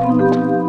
Música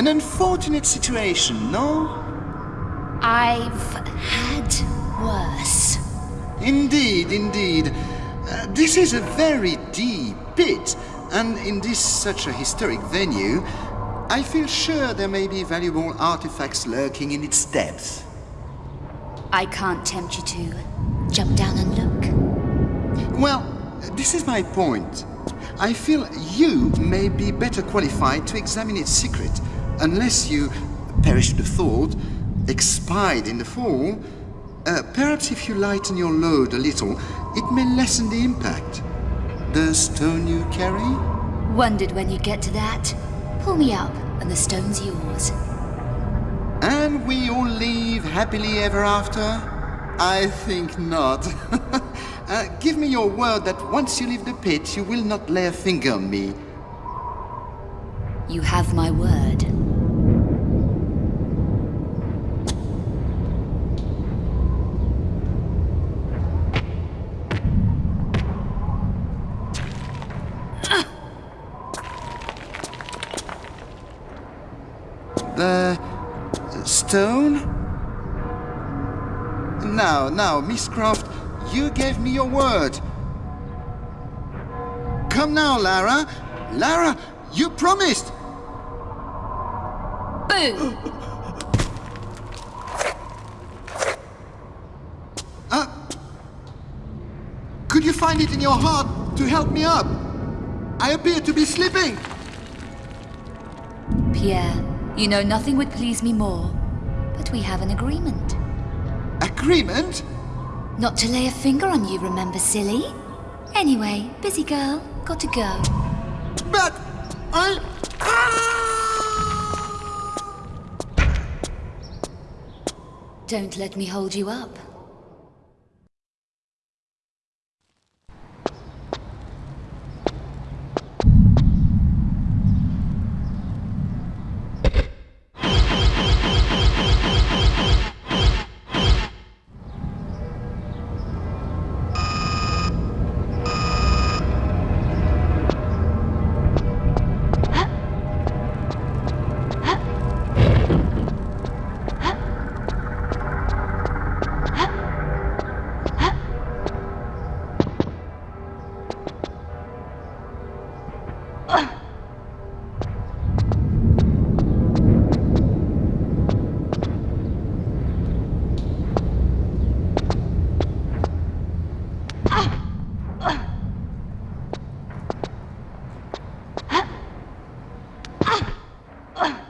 An unfortunate situation, no? I've had worse. Indeed, indeed. Uh, this is a very deep pit, and in this such a historic venue, I feel sure there may be valuable artifacts lurking in its depths. I can't tempt you to jump down and look. Well, this is my point. I feel you may be better qualified to examine its secret, unless you perish the thought, expired in the fall. Uh, perhaps if you lighten your load a little, it may lessen the impact. The stone you carry? Wondered when you'd get to that. Pull me up, and the stone's yours. And we all live happily ever after? I think not. uh, give me your word that once you leave the pit, you will not lay a finger on me. You have my word. The stone? Now, now, Miss Croft, you gave me your word. Come now, Lara. Lara, you promised. Boo! Uh, could you find it in your heart to help me up? I appear to be slipping. Pierre, you know nothing would please me more. But we have an agreement. Agreement? Not to lay a finger on you, remember, silly? Anyway, busy girl, got to go. But I... Ah! Don't let me hold you up. 啊。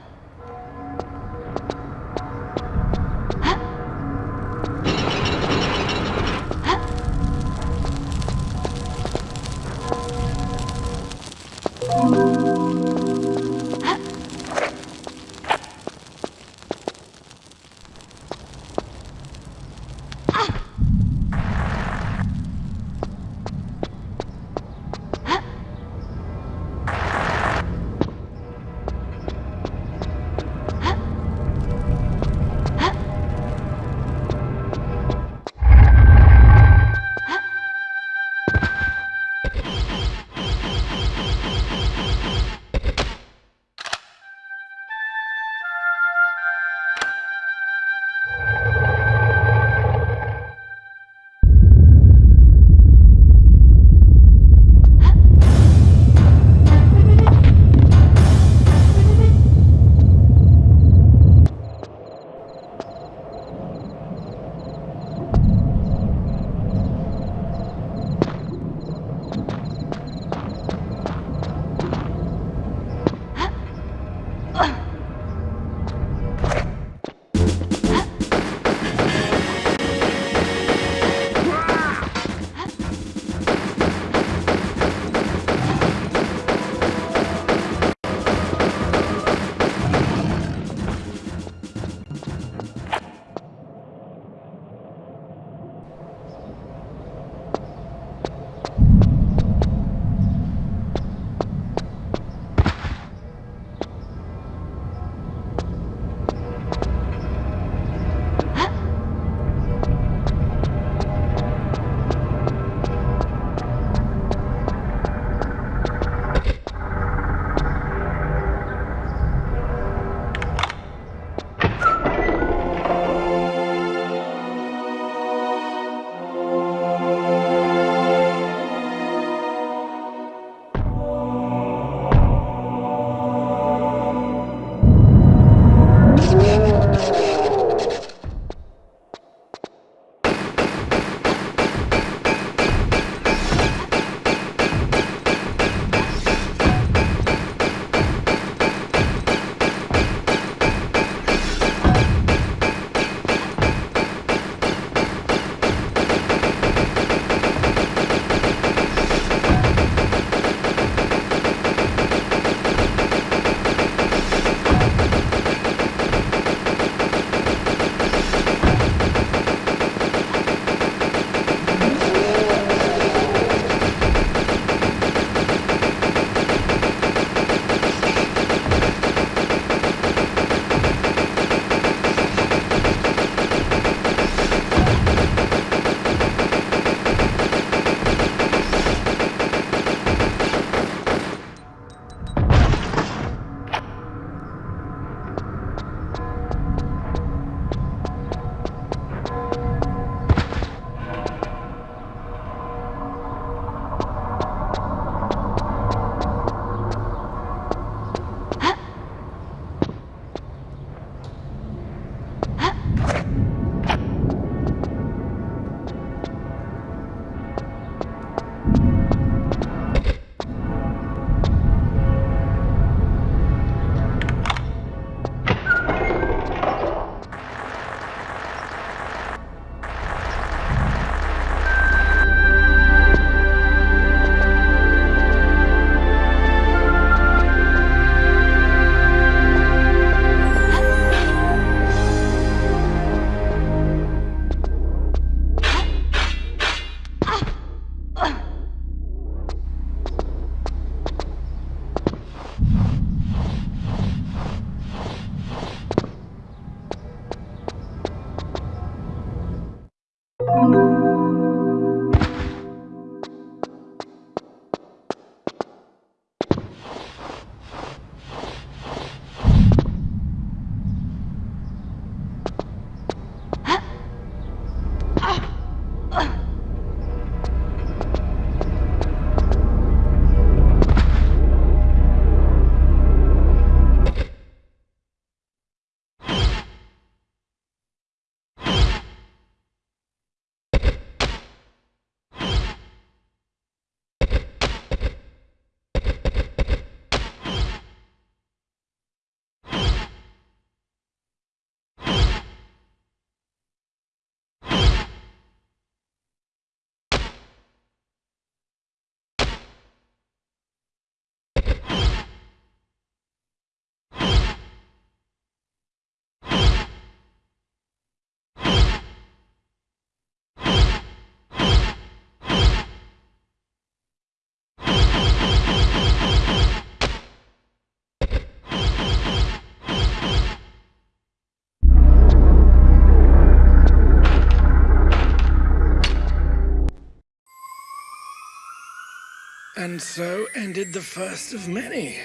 And so ended the first of many.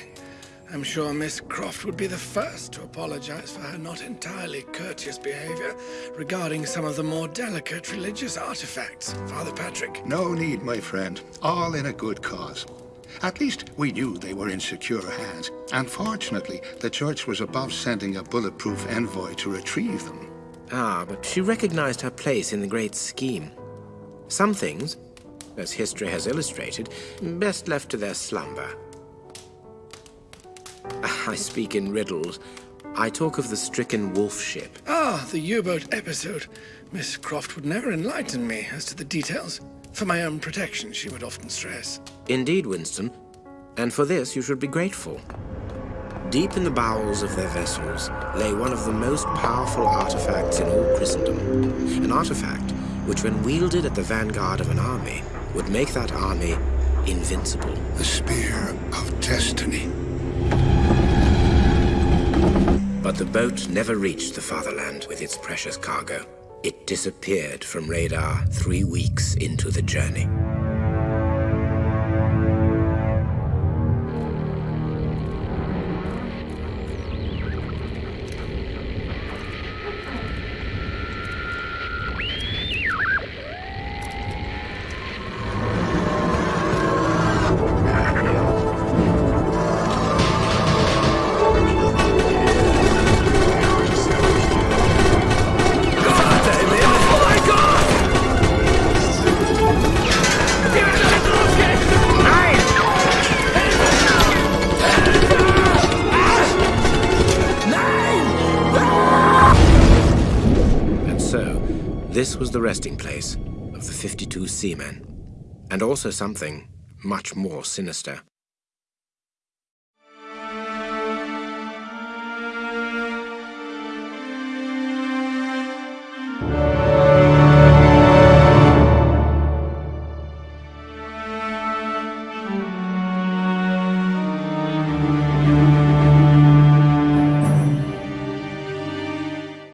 I'm sure Miss Croft would be the first to apologize for her not entirely courteous behavior regarding some of the more delicate religious artifacts, Father Patrick. No need, my friend. All in a good cause. At least we knew they were in secure hands. And fortunately, the church was above sending a bulletproof envoy to retrieve them. Ah, but she recognized her place in the great scheme. Some things, as history has illustrated, best left to their slumber. I speak in riddles. I talk of the stricken wolf ship. Ah, the U-boat episode. Miss Croft would never enlighten me as to the details. For my own protection, she would often stress. Indeed, Winston. And for this you should be grateful. Deep in the bowels of their vessels lay one of the most powerful artifacts in all Christendom. An artifact which, when wielded at the vanguard of an army, would make that army invincible. The Spear of Destiny. But the boat never reached the fatherland with its precious cargo. It disappeared from radar three weeks into the journey. This was the resting place of the 52 seamen, and also something much more sinister.